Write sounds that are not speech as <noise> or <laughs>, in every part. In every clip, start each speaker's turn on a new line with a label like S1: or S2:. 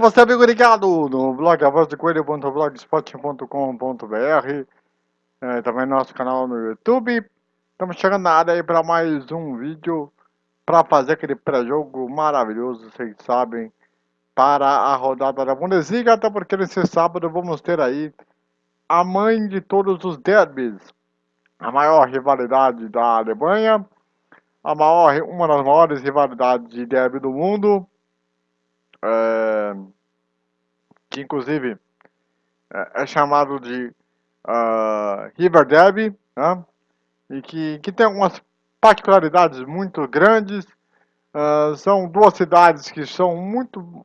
S1: Você, amigo ligado no blog avozdecoelho.blogspot.com.br é, Também no nosso canal no YouTube. Estamos chegando na área aí para mais um vídeo Para fazer aquele pré-jogo maravilhoso, vocês sabem Para a rodada da Bundesliga Até porque nesse sábado vamos ter aí A mãe de todos os derbys A maior rivalidade da Alemanha a maior, uma das maiores rivalidades de derby do mundo é, que inclusive é, é chamado de uh, River Derby, né? e que, que tem algumas particularidades muito grandes. Uh, são duas cidades que são muito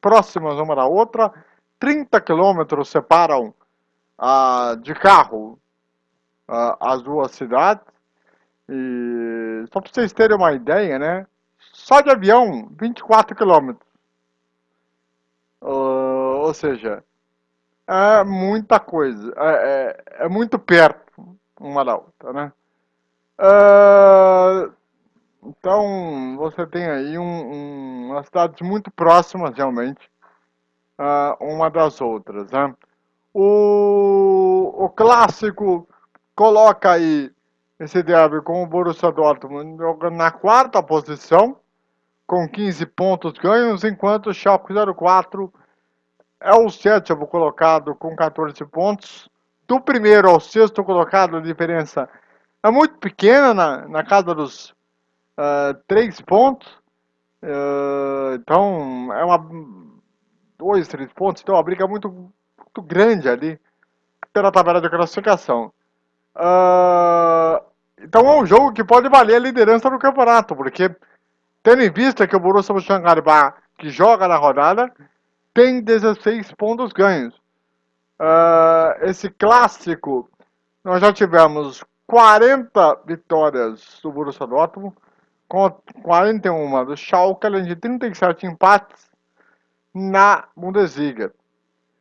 S1: próximas uma da outra, 30 quilômetros separam uh, de carro as duas cidades. E só para vocês terem uma ideia, né? Só de avião, 24 quilômetros. Ou seja, é muita coisa, é, é, é, muito perto uma da outra, né? Uh, então, você tem aí um, um, umas cidades muito próximas, realmente, uh, uma das outras, né? O, o clássico coloca aí esse derby com o Borussia Dortmund na quarta posição, com 15 pontos ganhos, enquanto o Schalke 04 é o sétimo colocado com 14 pontos. Do primeiro ao sexto colocado, a diferença é muito pequena, na, na casa dos uh, 3 pontos. Uh, então, é uma... dois, três pontos, então é uma briga muito, muito grande ali pela tabela de classificação. Uh, então é um jogo que pode valer a liderança do campeonato, porque Tendo em vista que o Borussia Mönchengladbach, que joga na rodada, tem 16 pontos ganhos. Uh, esse clássico, nós já tivemos 40 vitórias do Borussia Dortmund, com 41 do Schalke, além de 37 empates na Bundesliga.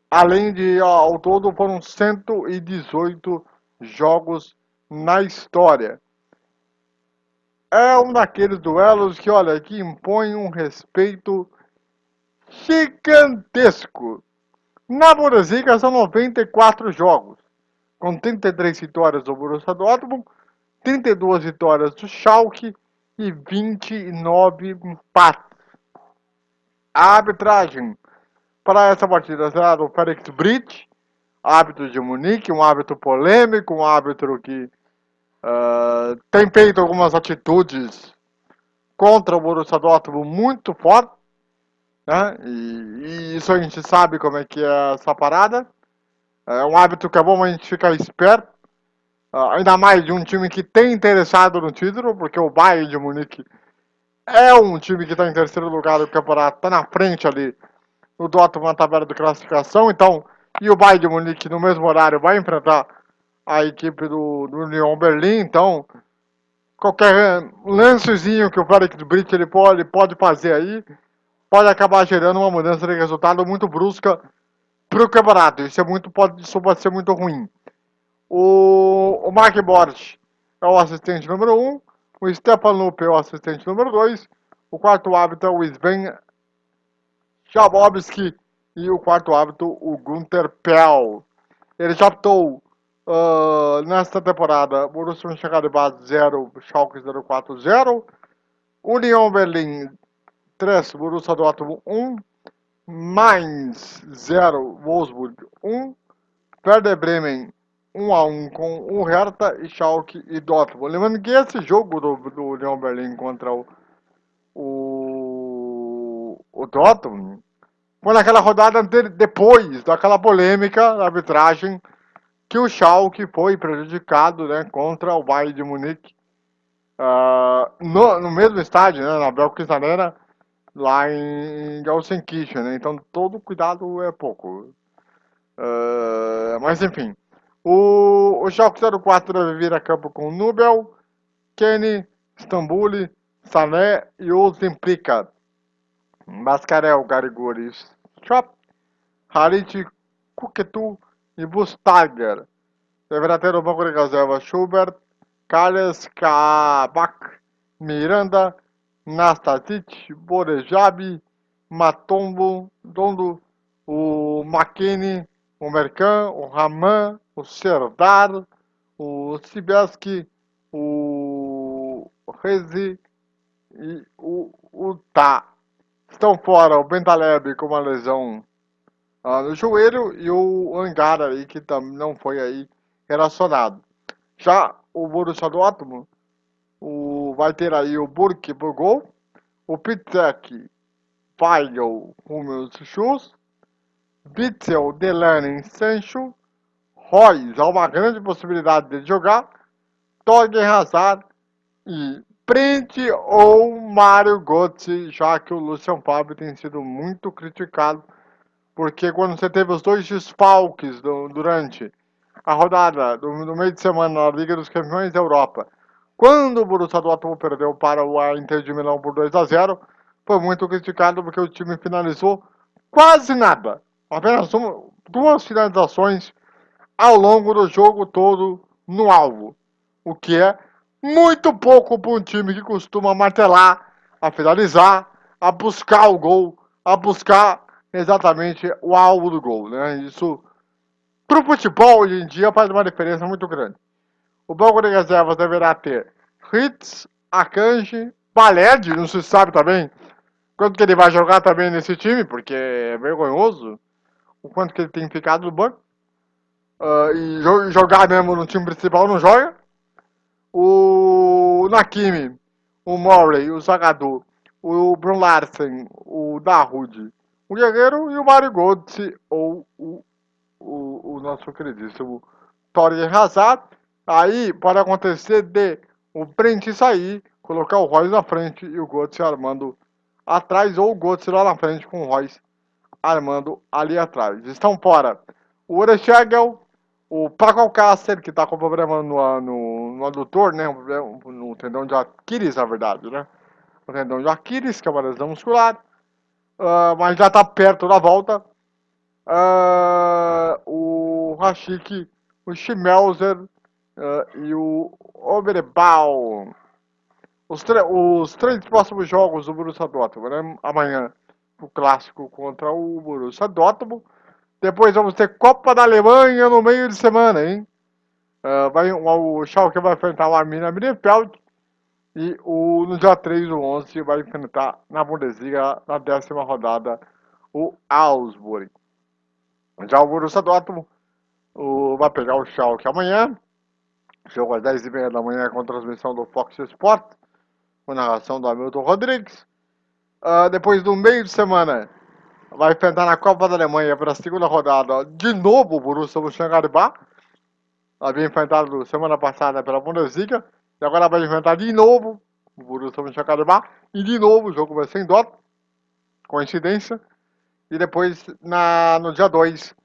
S1: Além de, ao todo, foram 118 jogos na história é um daqueles duelos que, olha, que impõe um respeito gigantesco. Na Bundesliga são 94 jogos, com 33 vitórias do Borussia Dortmund, 32 vitórias do Schalke e 29 empates. A arbitragem para essa partida será do Felix Bridge, árbitro de Munique, um árbitro polêmico, um árbitro que Uh, tem feito algumas atitudes contra o Borussia Dortmund muito forte, né? E, e, isso a gente sabe como é que é essa parada. É um hábito que é bom a gente ficar esperto, uh, ainda mais de um time que tem interessado no título, porque o Bayern de Munique é um time que está em terceiro lugar do campeonato, está na frente ali no Dortmund na tabela de classificação, então, e o Bayern de Munique no mesmo horário vai enfrentar a equipe do, do Union Berlim, então qualquer lancezinho que o Félix Brito ele pode, ele pode fazer aí pode acabar gerando uma mudança de resultado muito brusca para o campeonato. Isso, é muito, pode, isso pode ser muito ruim. O, o Mark Borges é o assistente número 1, um, o Stefan Lupe é o assistente número 2, o quarto árbitro é o Sven Schabowski e o quarto árbitro o Gunther Pell. Ele já optou Uh, nesta temporada, Borussia Mönchengladbach 0, Schalke 04 0, União Berlim 3, Borussia Dortmund 1, Mainz 0, Wolfsburg 1, Werder Bremen 1 a 1 com o Hertha e Schalke e Dortmund. Lembrando que esse jogo do, do União Berlim contra o, o, o Dortmund foi naquela rodada depois daquela polêmica da arbitragem que o Schalke foi prejudicado né, contra o Bayern de Munique uh, no, no, mesmo estádio, né, na Belkis Arena, lá em Gelsenkirchen, né, então todo cuidado é pouco. Uh, mas enfim, o, o Schalke 04 deve vir a campo com Nubel, Kenny, Stambuli, Sané e Ozemplika. Mascarel, Garigori, Chop, Harit, Kuketu, e Bustager. Deverá ter no banco de reserva Schubert, Carles, Kabak, Miranda, Nastasic, Borejabi, Matombo, Dondo, o McKinney, o Mercan, o Raman, o Serdar, o Sibeski, o Rezi e o, Tá. Estão fora o Bentaleb com uma lesão ah, no joelho e o Angara aí que não foi aí relacionado. Já o Borussia Dortmund vai ter aí o Burke por gol, o Pitek, Weigel, Hummels, Schuss, Bitzel, Delaney, Sancho, Royce, há uma grande possibilidade de jogar, Torgen Hazard e Print ou Mário Götze, já que o Lucian Fábio tem sido muito criticado, porque quando você teve os dois desfalques do, durante a rodada do, do, meio de semana na Liga dos Campeões da Europa, quando o Borussia Dortmund perdeu para o Inter de Milão por 2 a 0, foi muito criticado porque o time finalizou quase nada, apenas uma, duas finalizações ao longo do jogo todo no alvo, o que é muito pouco para um time que costuma martelar, a finalizar, a buscar o gol, a buscar exatamente o alvo do gol. Né? Isso, para o futebol, hoje em dia, faz uma diferença muito grande. O banco de reservas deverá ter Ritz, Akanji, Baled, não se sabe também quanto que ele vai jogar também nesse time, porque é vergonhoso o quanto que ele tem ficado no banco. Uh, e jogar mesmo no time principal não joga o Nakimi, o Murray, o Zagadou, o Brun Larsen, o Dahoud, o Guerreiro e o Mario Götze, ou o, o, o nosso queridíssimo Torgen Hazard. Aí pode acontecer de o Brent sair, colocar o Royce na frente e o Götze armando atrás, ou o Götze lá na frente com o Royce armando ali atrás. Estão fora o Orechegel, o Paco Alcácer, que está com problema no, no, no adutor, né? No tendão de Aquiles, na verdade, né? O tendão de Aquiles, que é uma lesão muscular. Uh, mas já está perto da volta. Uh, o Rashik, o Schmelzer uh, e o Oberbal. Os, os três próximos jogos do Borussia Dortmund, né? Amanhã, o clássico contra o Borussia Dortmund. Depois vamos ter Copa da Alemanha no meio de semana, hein? Uh, vai, o Schalke vai enfrentar o Arminia Bielefeld e o, no dia 3 do 11 vai enfrentar na Bundesliga, na décima rodada, o Augsburg. Já o Borussia Dortmund o, vai pegar o Schalke amanhã, jogo às 10h30 da manhã com transmissão do Fox Sport, com narração do Hamilton Rodrigues. Uh, depois do meio de semana, vai enfrentar na Copa da Alemanha pela segunda rodada de novo o Borussia Mönchengladbach. Havia enfrentado semana passada pela Bundesliga e agora vai enfrentar de novo o Borussia Mönchengladbach e de novo o jogo vai ser em Dortmund. Coincidência. E depois na, no dia 2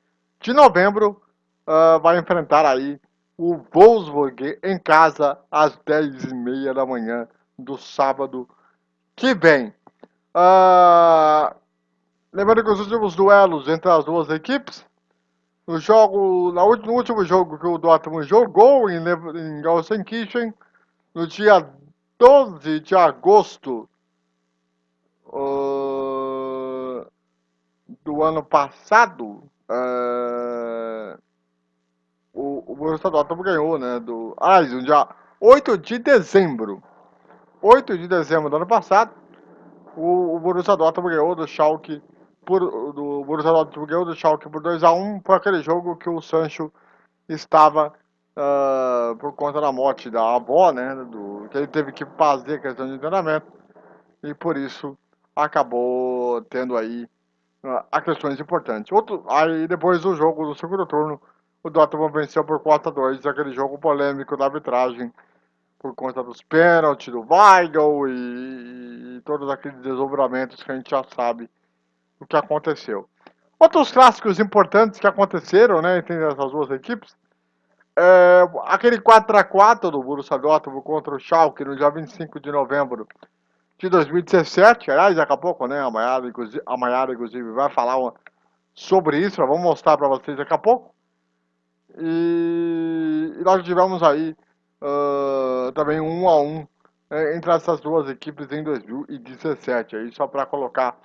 S1: de novembro uh, vai enfrentar aí o Wolfsburg em casa às 10h30 da manhã do sábado que vem. Uh, Lembrando que os últimos duelos entre as duas equipes, no jogo, no último jogo que o Dortmund jogou em, em Gelsenkirchen, no dia 12 de agosto uh, do ano passado, uh, o, o Borussia Dortmund ganhou, né, do, ah, no dia 8 de dezembro, 8 de dezembro do ano passado, o, o Borussia Dortmund ganhou do Schalke por, do Borussia Dortmund ganhou do Schalke por 2x1 foi aquele jogo que o Sancho estava uh, por conta da morte da avó, né, do, que ele teve que fazer questão de treinamento e por isso acabou tendo aí uh, questões importantes. Outro, aí depois do jogo do segundo turno, o Dortmund venceu por 4 a 2 aquele jogo polêmico da arbitragem por conta dos pênaltis do Weigl e, e todos aqueles desdobramentos que a gente já sabe o que aconteceu. Outros clássicos importantes que aconteceram né, entre essas duas equipes, é, aquele 4x4 do Borussia Dortmund contra o Schalke no dia 25 de novembro de 2017, aliás, daqui a pouco, né, a Mayara, inclusive, a Mayara, inclusive vai falar sobre isso, vamos mostrar para vocês daqui a pouco. E, e nós tivemos aí uh, também um a um é, entre essas duas equipes em 2017, aí só para colocar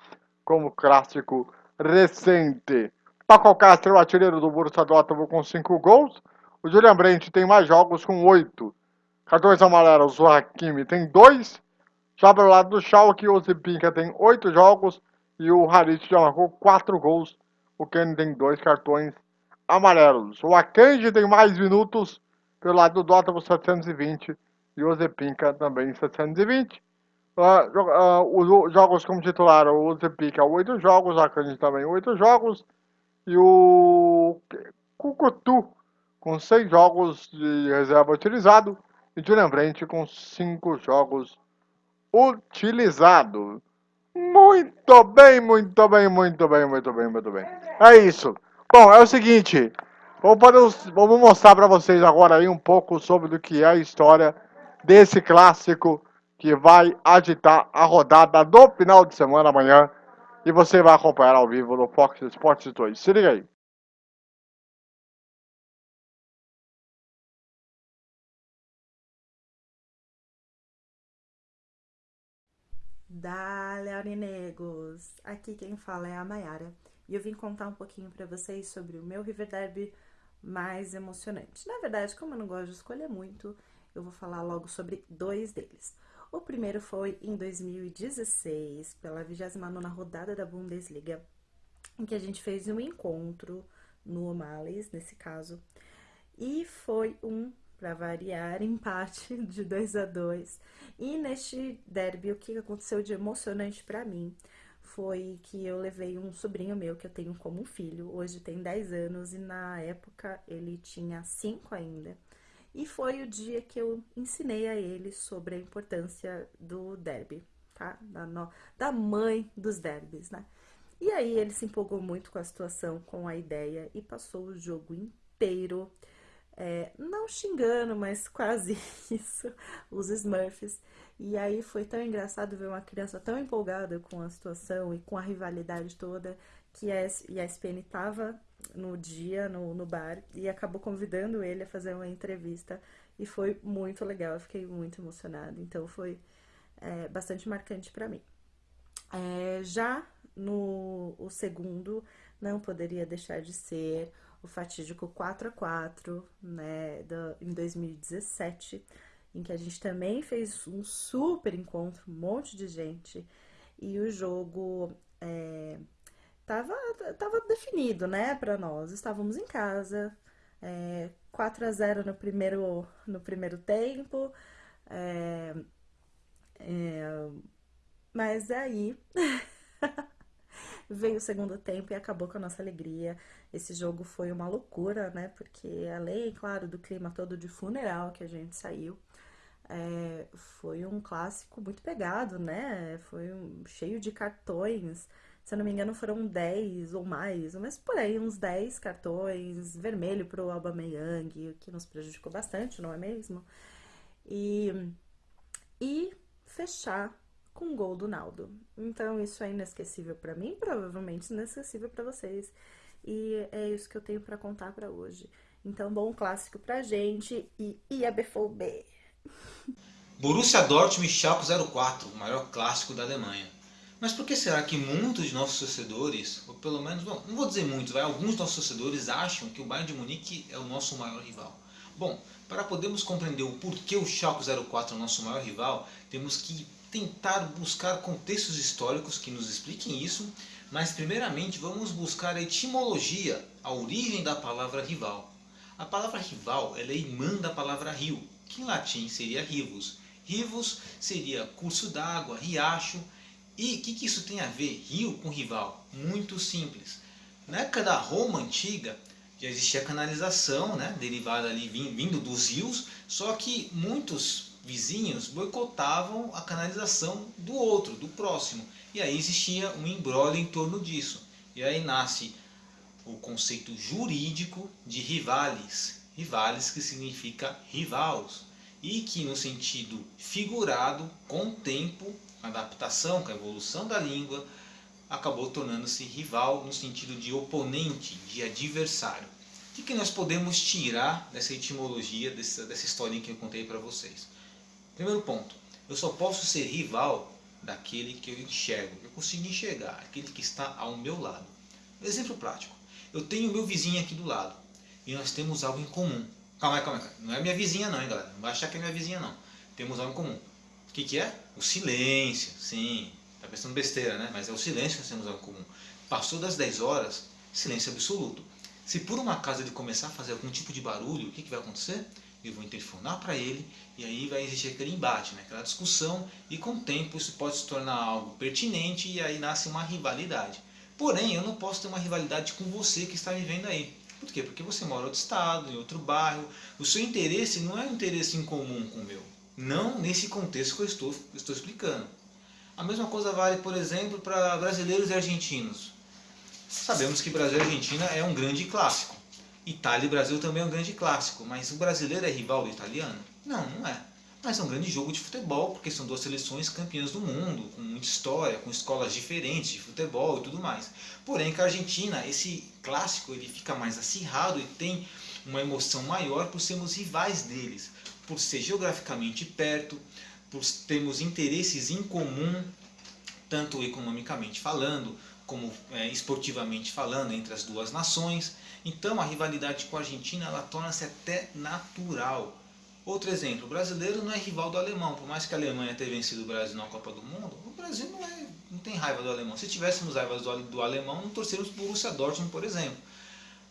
S1: como clássico recente. Paco Castro, o artilheiro do Borussia Dortmund com 5 gols. O Julian Brandt tem mais jogos com 8. Cartões amarelos, o Hakimi tem 2. Já para o lado do Schalke, o Zipinka tem 8 jogos. E o Harit já marcou 4 gols. O Kenny tem 2 cartões amarelos. O Akanji tem mais minutos pelo lado do Dortmund 720 e o Zepinka também 720. Uh, uh, os jogos como titular, o Zepinka 8 jogos, o Akanji também 8 jogos e o Kukutu com 6 jogos de reserva utilizado e Julian Brandt com 5 jogos utilizados. Muito bem, muito bem, muito bem, muito bem, muito bem. É isso. Bom, é o seguinte, vamos, vamos mostrar para vocês agora aí um pouco sobre o que é a história desse clássico que vai agitar a rodada do final de semana amanhã e você vai acompanhar ao vivo no Fox Sports 2. Se liga aí.
S2: Dale, Aurinegos! Aqui quem fala é a Mayara e eu vim contar um pouquinho para vocês sobre o meu River Derby mais emocionante. Na verdade, como eu não gosto de escolher muito, eu vou falar logo sobre dois deles. O primeiro foi em 2016, pela 29ª rodada da Bundesliga, em que a gente fez um encontro no O'Malley's, nesse caso, e foi um, para variar, <laughs> empate de 2 a 2 E neste derby, o que aconteceu de emocionante para mim foi que eu levei um sobrinho meu que eu tenho como filho, hoje tem 10 anos e na época ele tinha 5 ainda. E foi o dia que eu ensinei a ele sobre a importância do derby, tá? Da, no, da mãe dos derbys, né? E aí ele se empolgou muito com a situação, com a ideia e passou o jogo inteiro, é, não xingando, mas quase <laughs> isso, os Smurfs. E aí foi tão engraçado ver uma criança tão empolgada com a situação e com a rivalidade toda que a ESPN estava no dia, no, no bar, e acabou convidando ele a fazer uma entrevista. E foi muito legal, eu fiquei muito emocionada. Então foi é, bastante marcante para mim. É, já no o segundo, não poderia deixar de ser o fatídico 4 a 4 né, do, em 2017 em que a gente também fez um super encontro, um monte de gente, e o jogo é, tava, tava definido, né, para nós. Estávamos em casa, é, 4 a 0 no primeiro, no primeiro tempo, é, é, mas aí <laughs> veio o segundo tempo e acabou com a nossa alegria. Esse jogo foi uma loucura, né? Porque além, claro, do clima todo de funeral que a gente saiu, é, foi um clássico muito pegado, né? Foi um, cheio de cartões. Se eu não me engano, foram 10 ou mais, mas por aí, uns 10 cartões, vermelho pro Aubameyang, o que nos prejudicou bastante, não é mesmo? E, e fechar com um gol do Naldo. Então, isso é inesquecível para mim, provavelmente inesquecível para vocês. E é isso que eu tenho para contar para hoje. Então, bom clássico pra gente e IABFOB!
S3: Borussia Dortmund e Schalke 04, o maior clássico da Alemanha. Mas por que será que muitos de nossos torcedores, ou pelo menos, bom, não vou dizer muitos, vai, alguns nossos torcedores acham que o Bayern de Munique é o nosso maior rival? Bom, para podermos compreender o porquê o Schalke 04 é o nosso maior rival, temos que tentar buscar contextos históricos que nos expliquem isso, mas primeiramente vamos buscar a etimologia, a origem da palavra rival. A palavra rival é irmã da palavra rio, que em latim seria rivus. Rivus seria curso d'água, riacho. E o que, que isso tem a ver, rio com rival? Muito simples. Na época da Roma antiga, já existia canalização, né, derivada ali vindo dos rios, só que muitos vizinhos boicotavam a canalização do outro, do próximo. E aí existia um embrólio em torno disso. E aí nasce o conceito jurídico de rivales, rivales que significa rivals, e que no sentido figurado, com o tempo, a adaptação, com a evolução da língua, acabou tornando-se rival no sentido de oponente, de adversário. O que, que nós podemos tirar dessa etimologia, dessa, dessa historinha que eu contei para vocês? Primeiro ponto, eu só posso ser rival daquele que eu enxergo, eu consigo enxergar, aquele que está ao meu lado. Exemplo prático. Eu tenho meu vizinho aqui do lado e nós temos algo em comum. Calma aí, calma aí. Não é minha vizinha não, hein, galera. Não vai achar que é minha vizinha não. Temos algo em comum. O que, que é? O silêncio. Sim, tá pensando besteira, né? Mas é o silêncio que nós temos algo em comum. Passou das 10 horas, silêncio absoluto. Se por uma casa ele começar a fazer algum tipo de barulho, o que, que vai acontecer? Eu vou interfonar para ele e aí vai existir aquele embate, né? aquela discussão e com o tempo isso pode se tornar algo pertinente e aí nasce uma rivalidade. Porém, eu não posso ter uma rivalidade com você que está me vendo aí. Por quê? Porque você mora em outro estado, em outro bairro. O seu interesse não é um interesse em comum com o meu. Não nesse contexto que eu estou, estou explicando. A mesma coisa vale, por exemplo, para brasileiros e argentinos. Sabemos que Brasil e Argentina é um grande clássico. Itália e Brasil também é um grande clássico, mas o brasileiro é rival do italiano? Não, não é. Mas é um grande jogo de futebol, porque são duas seleções campeãs do mundo, com muita história, com escolas diferentes de futebol e tudo mais. Porém, com a Argentina, esse clássico ele fica mais acirrado e tem uma emoção maior por sermos rivais deles, por ser geograficamente perto, por termos interesses em comum, tanto economicamente falando, como é, esportivamente falando, entre as duas nações. Então a rivalidade com a Argentina ela torna-se até natural. Outro exemplo, o brasileiro não é rival do alemão, por mais que a Alemanha tenha vencido o Brasil na Copa do Mundo, o Brasil não, é, não tem raiva do alemão. Se tivéssemos raiva do, do alemão, não torceríamos por Borussia Dortmund, por exemplo.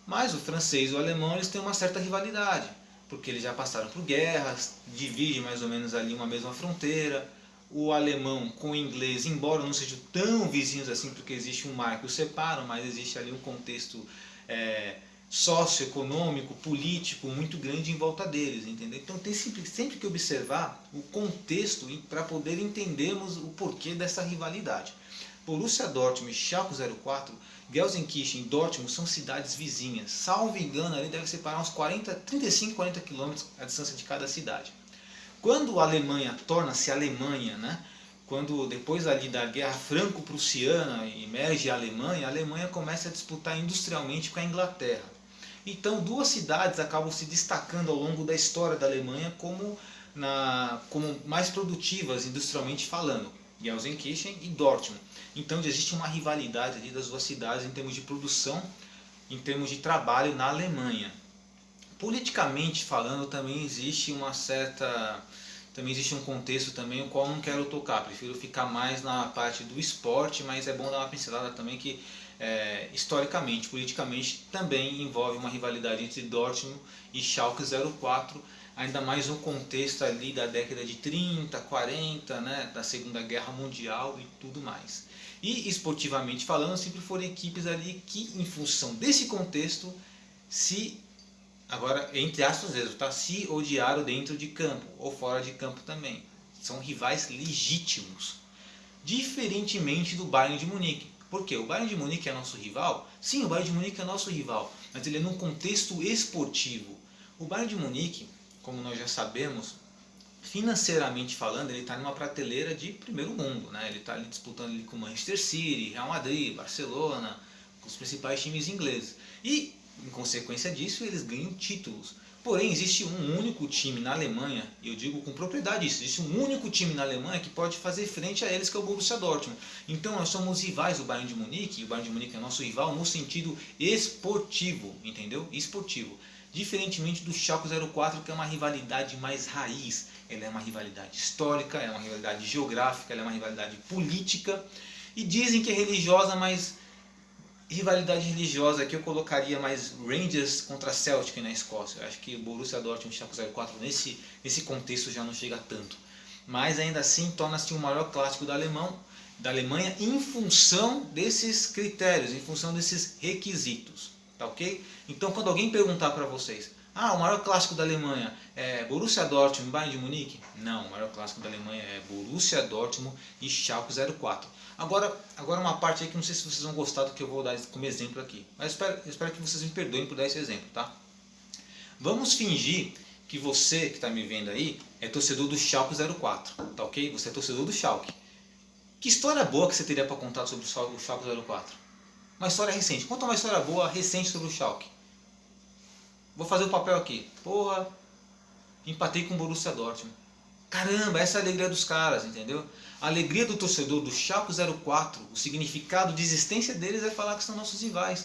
S3: Mas o francês e o alemão eles têm uma certa rivalidade, porque eles já passaram por guerras, dividem mais ou menos ali uma mesma fronteira. O alemão com o inglês, embora não sejam tão vizinhos assim, porque existe um mar que os separa, mas existe ali um contexto é, socioeconômico, político muito grande em volta deles, entendeu? Então tem sempre, sempre que observar o contexto para poder entendermos o porquê dessa rivalidade. Borussia Dortmund e Schalke 04, Gelsenkirchen e Dortmund são cidades vizinhas. Salvo engano, ali deve separar uns 40, 35, 40 quilômetros a distância de cada cidade. Quando a Alemanha torna-se Alemanha, né? quando depois ali da guerra franco-prussiana emerge a Alemanha, a Alemanha começa a disputar industrialmente com a Inglaterra. Então duas cidades acabam se destacando ao longo da história da Alemanha como, na, como mais produtivas industrialmente falando, Gelsenkirchen e Dortmund. Então existe uma rivalidade ali das duas cidades em termos de produção, em termos de trabalho na Alemanha. Politicamente falando também existe uma certa também existe um contexto também o qual não quero tocar, prefiro ficar mais na parte do esporte, mas é bom dar uma pincelada também que é, historicamente, politicamente, também envolve uma rivalidade entre Dortmund e Schalke 04, ainda mais no contexto ali da década de 30, 40, né, da Segunda Guerra Mundial e tudo mais. E esportivamente falando, sempre foram equipes ali que, em função desse contexto, se, agora entre aspas mesmo, tá, se odiaram dentro de campo ou fora de campo também. São rivais legítimos. Diferentemente do Bayern de Munique, porque o Bayern de Munique é nosso rival? Sim, o Bayern de Munique é nosso rival, mas ele é num contexto esportivo. O Bayern de Munique, como nós já sabemos, financeiramente falando, ele está numa prateleira de primeiro mundo. Né? Ele está disputando ali com Manchester City, Real Madrid, Barcelona, com os principais times ingleses. E, em consequência disso, eles ganham títulos. Porém, existe um único time na Alemanha, e eu digo com propriedade isso, existe um único time na Alemanha que pode fazer frente a eles, que é o Borussia Dortmund. Então, nós somos rivais do Bayern de Munique, e o Bayern de Munique é nosso rival no sentido esportivo, entendeu? Esportivo. Diferentemente do Schalke 04, que é uma rivalidade mais raiz. Ela é uma rivalidade histórica, é uma rivalidade geográfica, ela é uma rivalidade política. E dizem que é religiosa, mas rivalidade religiosa aqui eu colocaria mais Rangers contra Celtic na Escócia. Eu acho que Borussia Dortmund e Schalke 04 nesse, nesse contexto já não chega tanto. Mas ainda assim torna-se o maior clássico da, Alemão, da Alemanha em função desses critérios, em função desses requisitos. Tá ok? Então quando alguém perguntar para vocês, ah, o maior clássico da Alemanha é Borussia Dortmund e Bayern de Munique? Não, o maior clássico da Alemanha é Borussia Dortmund e Schalke 04. Agora, agora uma parte aí que não sei se vocês vão gostar do que eu vou dar como exemplo aqui. Mas espero, espero que vocês me perdoem por dar esse exemplo, tá? Vamos fingir que você que está me vendo aí é torcedor do Schalke 04, tá ok? Você é torcedor do Schalke. Que história boa que você teria para contar sobre o Schalke 04? Uma história recente. Conta uma história boa, recente sobre o Schalke. Vou fazer o papel aqui. Porra, empatei com o Borussia Dortmund. Caramba, essa é a alegria dos caras, entendeu? A alegria do torcedor do Schalke 04, o significado de existência deles é falar que são nossos rivais.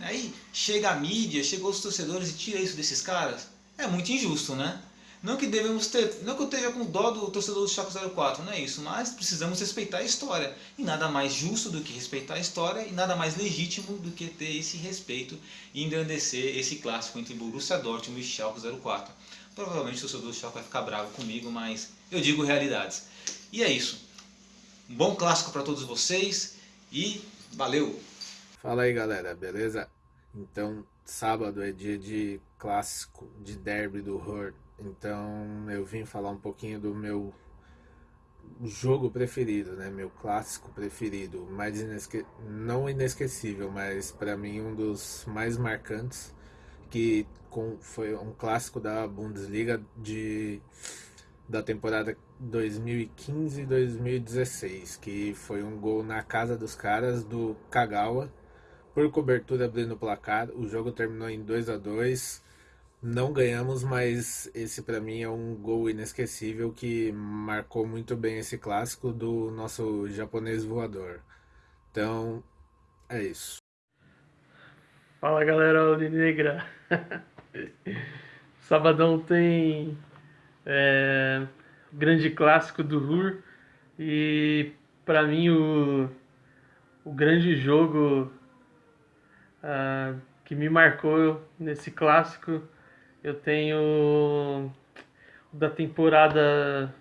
S3: Aí chega a mídia, chegam os torcedores e tira isso desses caras. É muito injusto, né? Não que devemos ter, não que eu esteja com dó do torcedor do Chaco 04, não é isso, mas precisamos respeitar a história. E nada mais justo do que respeitar a história e nada mais legítimo do que ter esse respeito e engrandecer esse clássico entre Borussia Dortmund e Schalke 04. Provavelmente o do Schalke vai ficar bravo comigo, mas eu digo realidades. E é isso. Um bom clássico para todos vocês e valeu!
S4: Fala aí galera, beleza? Então, sábado é dia de clássico, de derby do Hurt então eu vim falar um pouquinho do meu jogo preferido, né? Meu clássico preferido, mais inesque... não inesquecível, mas para mim um dos mais marcantes, que com... foi um clássico da Bundesliga de da temporada 2015-2016, que foi um gol na casa dos caras do Kagawa por cobertura abrindo o placar. O jogo terminou em 2 a 2 não ganhamos, mas esse para mim é um gol inesquecível que marcou muito bem esse clássico do nosso japonês voador. Então, é isso.
S5: Fala galera Alvinegra. <laughs> Sabadão tem é, grande clássico do RUR e para mim o, o grande jogo uh, que me marcou nesse clássico eu tenho da temporada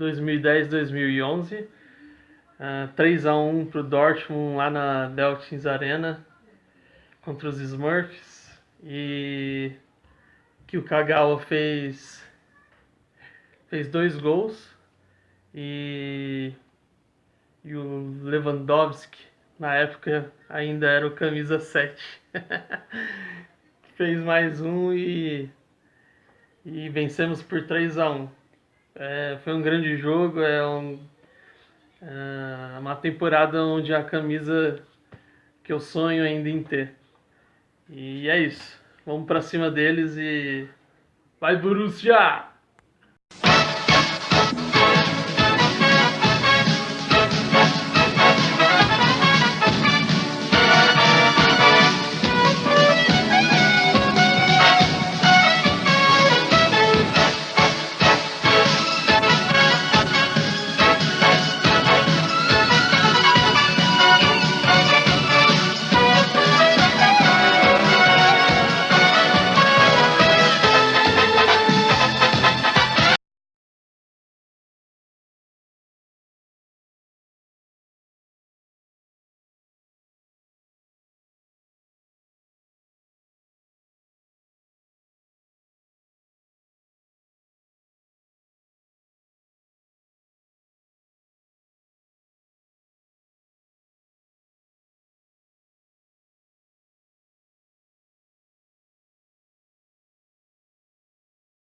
S5: 2010-2011, uh, 3 a 1 para o Dortmund lá na Deltins Arena contra os Smurfs e que o Kagawa fez fez dois gols e, e o Lewandowski na época ainda era o camisa 7 <laughs> fez mais um e e vencemos por 3 a 1 é, Foi um grande jogo, é, um, é uma temporada onde a camisa que eu sonho ainda em ter. E é isso. Vamos para cima deles e vai Borussia!